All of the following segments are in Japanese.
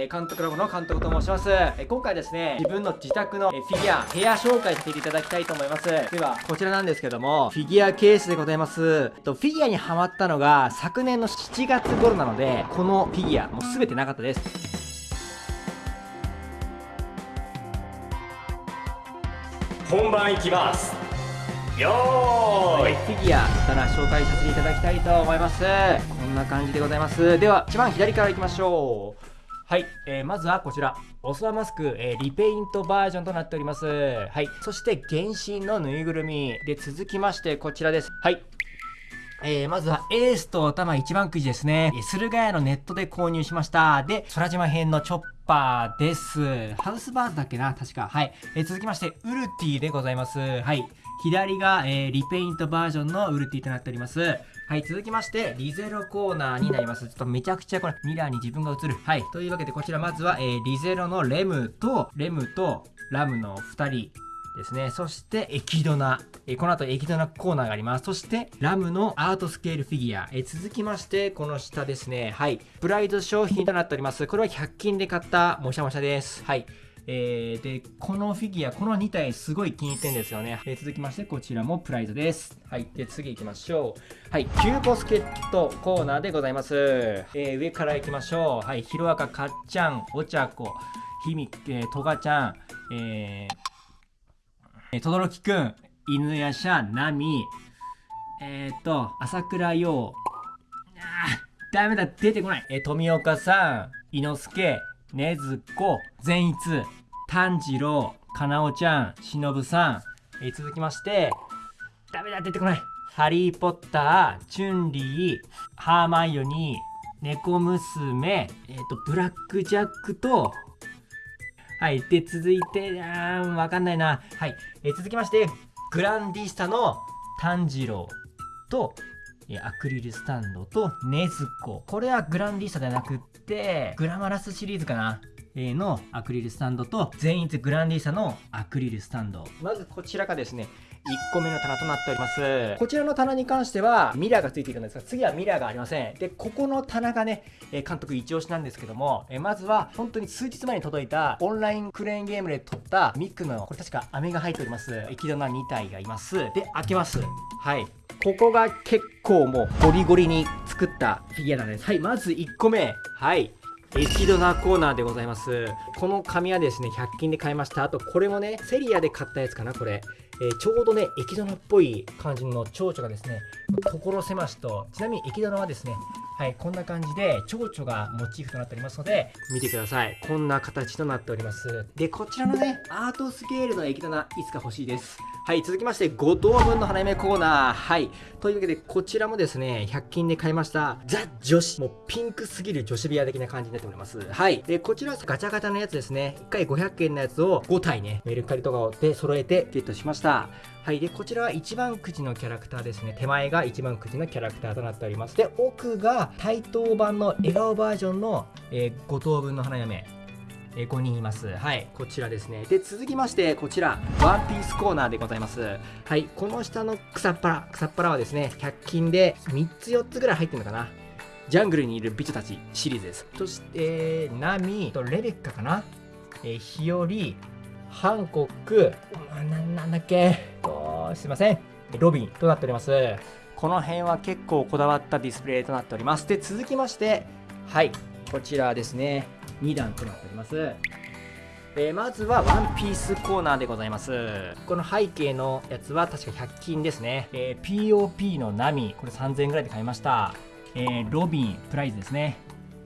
えー、監督ラボの監督と申します、えー、今回ですね自分の自宅の、えー、フィギュア部屋紹介させていただきたいと思います。ではこちらなんですけどもフィギュアケースでございます。とフィギュアにハマったのが昨年の7月頃なのでこのフィギュアもう全てなかったです。本番いきます。よーいフィギュアから紹介させていただきたいと思います。こんな感じでございます。では一番左からいきましょうはい、えー、まずはこちらオスワマスク、えー、リペイントバージョンとなっておりますはいそして原神のぬいぐるみで続きましてこちらですはいえー、まずはエースと頭一番くじですね。駿河屋のネットで購入しました。で、空島編のチョッパーです。ハウスバーズだっけな確か。はい。えー、続きまして、ウルティでございます。はい。左が、えー、リペイントバージョンのウルティとなっております。はい、続きまして、リゼロコーナーになります。ちょっとめちゃくちゃこれ、ミラーに自分が映る。はい。というわけで、こちらまずは、えー、リゼロのレムと、レムとラムの2人。ですね。そして、エキドナ。えこの後、エキドナコーナーがあります。そして、ラムのアートスケールフィギュア。え続きまして、この下ですね。はい。プライド商品となっております。これは100均で買ったもしゃもしゃです。はい。えー、で、このフィギュア、この2体すごい気に入ってんですよね。えー、続きまして、こちらもプライドです。はい。で、次行きましょう。はい。キューボスケットコーナーでございます。えー、上から行きましょう。はい。ヒロアカ、かっちゃん、お茶子、ひみ、えー、とがちゃん、えー、えとどろきくん、犬やしゃ、なみ、えっ、ー、と、朝倉陽、あダメだ、出てこない。えー富岡さん、伊之助、ねずこ、善逸、炭治郎、かなおちゃん、しのぶさん、えー、続きまして、ダメだ、出てこない。ハリー・ポッター、チュンリー、ハーマイオニー、猫娘、え、ー、と、ブラック・ジャックと、はい。で、続いて、あー、わかんないな。はい。えー、続きまして、グランディスタの炭治郎と、えアクリルスタンドとネズコ。これはグランディスタではなくって、グラマラスシリーズかな。えのアクリルスタンドと全員グランディーサのアクリルスタンドまずこちらがですね1個目の棚となっております。こちらの棚に関してはミラーがついているんですが、次はミラーがありません。で、ここの棚がね、え監督一押しなんですけども、えまずは本当に数日前に届いたオンラインクレーンゲームで撮ったミックの、これ確か飴が入っております。エキドナ2体がいます。で、開けます。はい。ここが結構もうゴリゴリに作ったフィギュアなんです。はい、まず1個目。はい。エキドナコーナーでございます。この紙はですね、100均で買いました。あと、これもね、セリアで買ったやつかな、これ。えー、ちょうどね、エキドナっぽい感じの蝶々がですね、所狭しと、ちなみにエキドナはですね、はい、こんな感じで蝶々がモチーフとなっておりますので、見てください。こんな形となっております。で、こちらのね、アートスケールのエキドナ、いつか欲しいです。はい、続きまして、5等分の花嫁コーナー。はい。というわけで、こちらもですね、100均で買いました、ザ・女子。もうピンクすぎる女子部屋的な感じになっております。はい。で、こちらはガチャガチャのやつですね。1回500円のやつを5体ね、メルカリとかで揃えてゲットしました。はい。で、こちらは一番くじのキャラクターですね。手前が一番くじのキャラクターとなっております。で、奥が対等版の笑顔バージョンの、えー、5等分の花嫁。えー、5人います。はい。こちらですね。で、続きまして、こちら、ワンピースコーナーでございます。はい。この下の草っぱら、草っぱらはですね、100均で3つ4つぐらい入ってるのかな。ジャングルにいる美女たちシリーズです。そして、ナミとレベッカかな。えー、日和、ハンコック、ななんだっけおすいません。ロビンとなっております。この辺は結構こだわったディスプレイとなっております。で、続きまして、はい、こちらですね、2段となっております。えー、まずはワンピースコーナーでございます。この背景のやつは確か100均ですね。えー、POP のナミ、これ3000円ぐらいで買いました。えー、ロビン、プライズですね。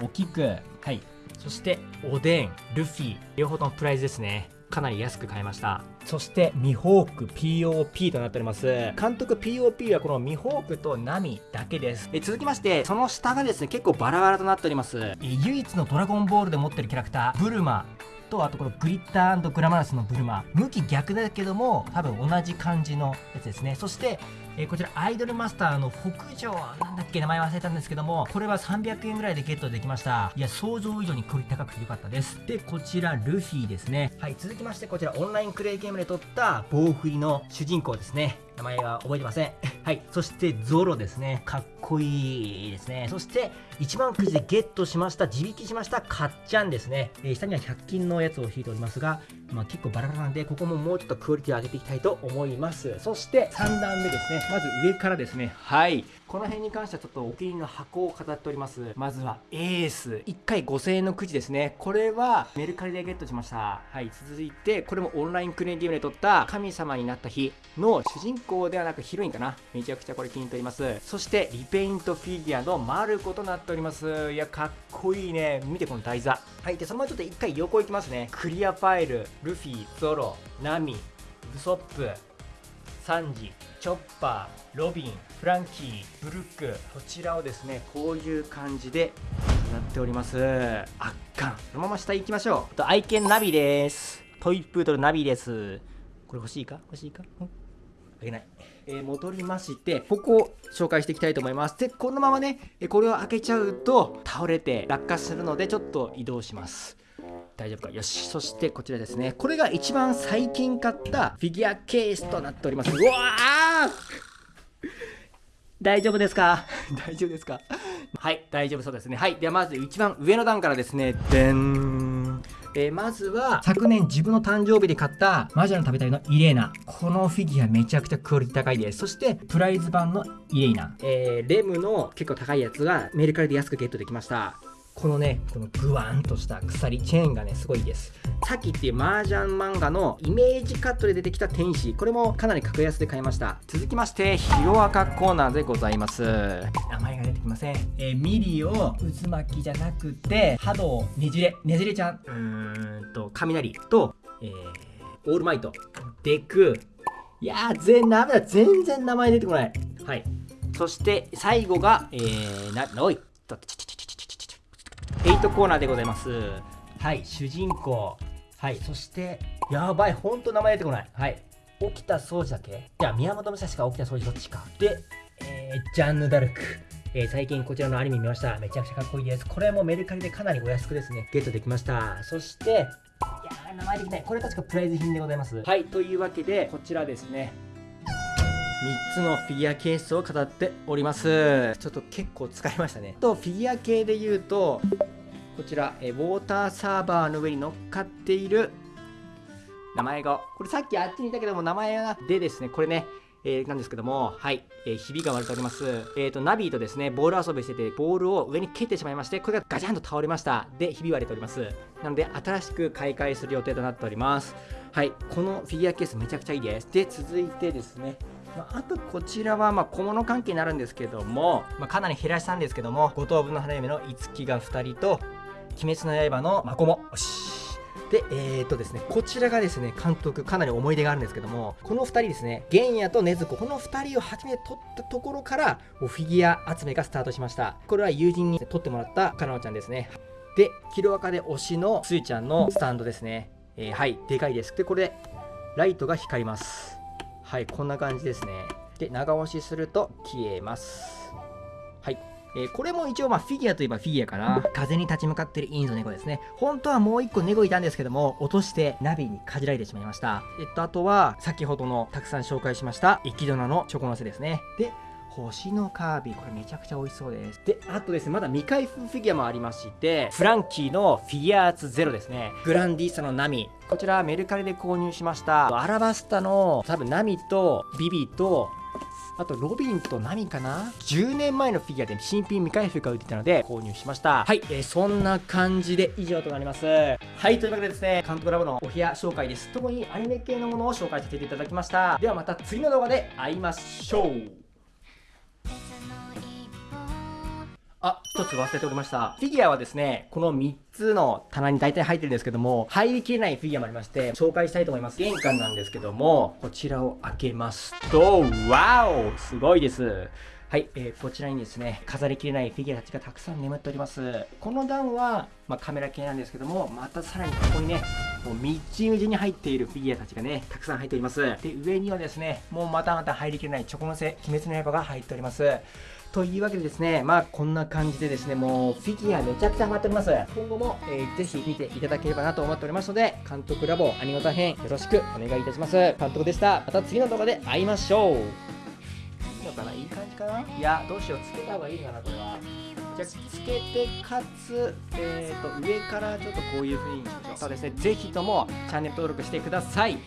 おキく、はい。そして、おでん、ルフィ、両方ともプライズですね。かなり安く買いました。そして、ミホーク POP となっております。監督 POP はこのミホークとナミだけです。え続きまして、その下がですね、結構バラバラとなっております。え唯一のドラゴンボールで持ってるキャラクター、ブルマとあとこのグリッターグラマラスのブルマ向き逆だけども多分同じ感じのやつですねそしてえー、こちらアイドルマスターの北条なんだっけ名前忘れたんですけどもこれは300円ぐらいでゲットできました。いや想像以上にクオリティ高くて良かったです。でこちらルフィですね。はい続きましてこちらオンラインクレイゲームで撮った棒振りの主人公ですね。名前は覚えてません。はい。そしてゾロですね。かっこいいですね。そして1万くじでゲットしました自引きしましたかっちゃんですね、えー、下には100均のやつを引いておりますが、まあ、結構バラバラなんでここももうちょっとクオリティを上げていきたいと思います。そして3段目ですね。まず上からですね。はい。この辺に関してはちょっとお気に入りの箱を飾っております。まずはエース。1回5000円のくじですね。これはメルカリでゲットしました。はい続いてこれもオンラインクレーンゲームで撮った神様になった日の主人公ではなくヒロインかな。めちゃくちゃこれ気に入っております。そしてリペイントフィギュアのマルコとなっております。いやかっこいいね。見てこの台座。はいでそのままちょっと一回横行きますね。クリアファイルルフィゾロナミウソップサンジ。チョッパーロビンフランキーブルックこちらをですねこういう感じでなっております。圧巻そのまま下行きましょう。と愛犬ナビです。トイプードルナビです。これ欲しいか？欲しいか、ん、あげない。えー、戻りましてここを紹介していきたいと思います。でこのままねこれを開けちゃうと倒れて落下するのでちょっと移動します。大丈夫か？よし。そしてこちらですね。これが一番最近買ったフィギュアケースとなっております。うわ大丈夫ですか？大丈夫ですか？はい大丈夫そうですね。はいではまず一番上の段からですね。でんえー、まずは昨年自分の誕生日で買った魔女の食べたいのイレーナ。このフィギュアめちゃくちゃクオリティ高いです。そしてプライズ版のイレーナ、えー、レムの結構高いやつがメルカリで安くゲットできましたこのねこのグワンとした鎖チェーンがねすごいです。さきっていう麻雀漫画のイメージカットで出てきた天使。これもかなり格安で買いました。続きましてヒロアカコーナーでございます。名前が出てきません、えー、ミリを渦巻きじゃなくて波動ねじれねじれちゃんうーんと雷と、えー、オールマイト。デク。いやー全ダメだ。全然名前出てこない。はい。そして最後がえー、なおいとちちち8コーナーでございますはい主人公はいそしてやばいほんと名前出てこないはい起きた掃除だけ？じゃあ宮本武蔵か起きた掃除どっちかで、えー、ジャンヌ・ダルクえー、最近こちらのアニメ見ました。めちゃくちゃかっこいいです。これもメルカリでかなりお安くですね、ゲットできました。そして、いやー、名前できない。これ確かプライズ品でございます。はい、というわけで、こちらですね、3つのフィギュアケースを飾っておりますちょっと結構使いましたねとフィギュア系で言うとこちら、えウォーターサーバーの上に乗っかっている名前がこれさっきあっちにいたけども名前がでですねこれねえー、なんですけども、はい、えー、ひびが割れております。えっ、ー、と、ナビーとですね、ボール遊びしてて、ボールを上に蹴ってしまいまして、これがガチャンと倒れました。で、ひび割れております。なので、新しく買い替えする予定となっております。はい、このフィギュアケースめちゃくちゃいいです。で、続いてですね、まあ、あとこちらはま小物関係になるんですけども、まあ、かなり減らしたんですけども、五等分の花嫁の五木が2人と、鬼滅の刃のマコモ。よし。で、えー、っとですね、こちらがですね、監督、かなり思い出があるんですけども、この2人ですね、玄也と禰豆子、この2人を初めて撮ったところから、フィギュア集めがスタートしました。これは友人に撮ってもらったかなのちゃんですね。で、キロアカで推しのスイちゃんのスタンドですね。えー、はい、でかいです。で、これ、ライトが光ります。はい、こんな感じですね。で、長押しすると消えます。はい。えー、これも一応まあフィギュアといえばフィギュアかな。風に立ち向かってるインド猫ですね。本当はもう1個猫いたんですけども、落としてナビにかじられてしまいました。えっと、あとは先ほどのたくさん紹介しましたイキドナのチョコのせですね。で、星のカービィ。これめちゃくちゃ美味しそうです。であとですねまだ未開封フィギュアもありましてフランキーのフィギュアーツゼロですね。グランディーサのナミ。こちらメルカリで購入しました。アラバスタの多分ナミとビビとあとロビンとナミかな？10年前のフィギュアで新品未開封が売ってたので購入しました。はい、えー、そんな感じで以上となります。はいというわけでですね監督ラボのお部屋紹介です。特にアニメ系のものを紹介させていただきました。ではまた次の動画で会いましょうあ、一つ忘れておりました。フィギュアはですね、この3つの棚に大体入ってるんですけども、入りきれないフィギュアもありまして、紹介したいと思います。玄関なんですけども、こちらを開けますと、ワオすごいです。はい、えー、こちらにですね、飾りきれないフィギュアたちがたくさん眠っております。この段は、まあ、カメラ系なんですけども、またさらにここにね、もうみちみちに入っているフィギュアたちがね、たくさん入っております。で、上にはですね、もうまたまた入りきれないチョコのせ、鬼滅の刃が入っております。というわけでですねまあこんな感じでですねもうフィギュアめちゃくちゃハマっております。今後も、えーぜひ見ていただければなと思っておりますので監督ラボアニゴタ編よろしくお願いいたします。監督でした。また次の動画で会いましょう。いいのかないい感じかな？いやどうしよう。つけた方がいいかなこれは。じゃあつけてかつ、えー、と上からちょっとこういう風にしましょう。そうですね。ぜひともチャンネル登録してください